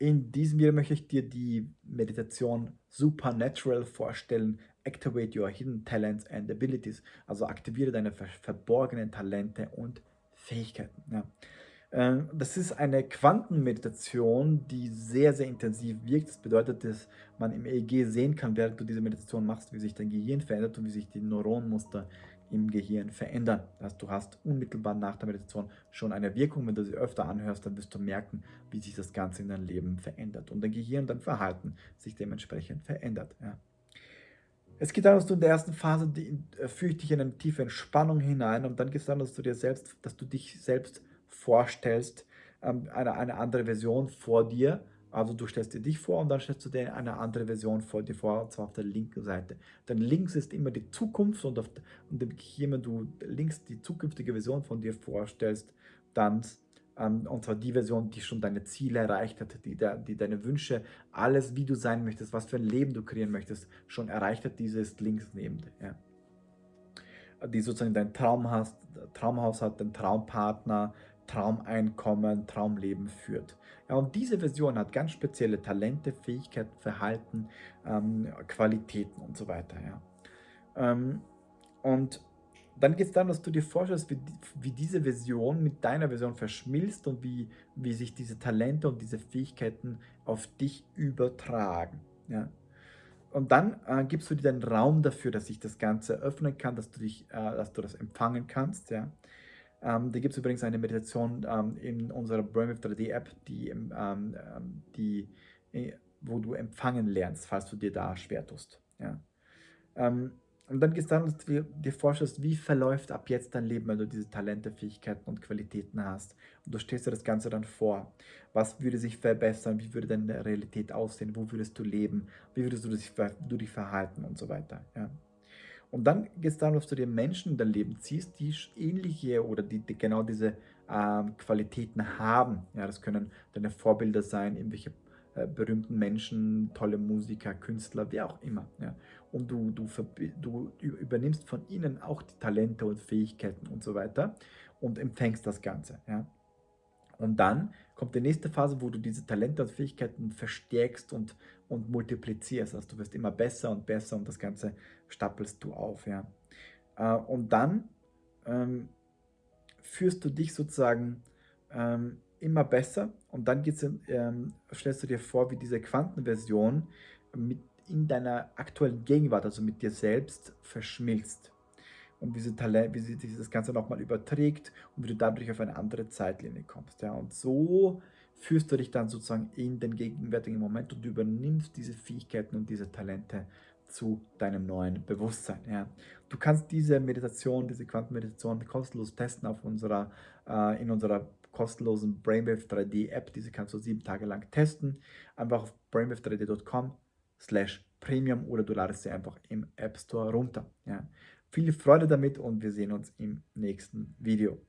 In diesem Video möchte ich dir die Meditation Supernatural vorstellen. Activate your hidden talents and abilities. Also aktiviere deine verborgenen Talente und Fähigkeiten. Ja. Ähm, das ist eine Quantenmeditation, die sehr, sehr intensiv wirkt. Das bedeutet, dass man im EEG sehen kann, während du diese Meditation machst, wie sich dein Gehirn verändert und wie sich die Neuronenmuster im Gehirn verändern. Das heißt, du hast unmittelbar nach der Meditation schon eine Wirkung. Wenn du sie öfter anhörst, dann wirst du merken, wie sich das Ganze in deinem Leben verändert und dein Gehirn, dein Verhalten sich dementsprechend verändert. Ja. Es geht darum, dass du in der ersten Phase die, äh, dich in eine tiefe Entspannung hinein und dann geht es darum, dass du dir selbst, dass du dich selbst vorstellst, ähm, eine, eine andere Version vor dir, also du stellst dir dich vor und dann stellst du dir eine andere Version vor dir vor, und zwar auf der linken Seite. Denn links ist immer die Zukunft und, auf, und hier, wenn du links die zukünftige Version von dir vorstellst, dann, ähm, und zwar die Version, die schon deine Ziele erreicht hat, die, die deine Wünsche, alles, wie du sein möchtest, was für ein Leben du kreieren möchtest, schon erreicht hat, diese ist links neben dir. Ja die sozusagen dein Traum hast, Traumhaus hat, den Traumpartner, Traumeinkommen, Traumleben führt. Ja, und diese Version hat ganz spezielle Talente, Fähigkeiten, Verhalten, ähm, Qualitäten und so weiter. Ja. Ähm, und dann geht es darum, dass du dir vorstellst, wie, wie, diese Version mit deiner Version verschmilzt und wie, wie sich diese Talente und diese Fähigkeiten auf dich übertragen. Ja. Und dann äh, gibst du dir den Raum dafür, dass sich das Ganze öffnen kann, dass du, dich, äh, dass du das empfangen kannst. Ja. Ähm, da gibt es übrigens eine Meditation ähm, in unserer Brainwave 3D App, die, ähm, ähm, die, äh, wo du empfangen lernst, falls du dir da schwer tust. Ja. Ähm, und dann geht es darum, dass du dir vorstellst, wie verläuft ab jetzt dein Leben, wenn du diese Talente, Fähigkeiten und Qualitäten hast. Und du stehst dir das Ganze dann vor. Was würde sich verbessern? Wie würde deine Realität aussehen? Wo würdest du leben? Wie würdest du dich, du dich verhalten und so weiter. Ja. Und dann geht es darum, dass du dir Menschen in dein Leben ziehst, die ähnliche oder die, die genau diese ähm, Qualitäten haben. Ja, das können deine Vorbilder sein, irgendwelche äh, berühmten Menschen, tolle Musiker, Künstler, wie auch immer. Ja. Und du, du, du übernimmst von ihnen auch die Talente und Fähigkeiten und so weiter und empfängst das Ganze. Ja. Und dann kommt die nächste Phase, wo du diese Talente und Fähigkeiten verstärkst und, und multiplizierst. Also du wirst immer besser und besser und das Ganze stapelst du auf. Ja. Äh, und dann ähm, führst du dich sozusagen ähm, immer besser und dann geht's in, ähm, stellst du dir vor, wie diese Quantenversion mit in deiner aktuellen Gegenwart, also mit dir selbst, verschmilzt und wie sie, Talent, wie sie dieses Ganze nochmal überträgt und wie du dadurch auf eine andere Zeitlinie kommst. Ja. Und so führst du dich dann sozusagen in den gegenwärtigen Moment und übernimmst diese Fähigkeiten und diese Talente zu deinem neuen Bewusstsein. Ja. Du kannst diese Meditation, diese Quantenmeditation kostenlos testen auf unserer, äh, in unserer kostenlosen Brainwave 3D App. Diese kannst du sieben Tage lang testen. Einfach auf brainwave3d.com slash premium oder du ladest sie einfach im App Store runter. Ja. Viel Freude damit und wir sehen uns im nächsten Video.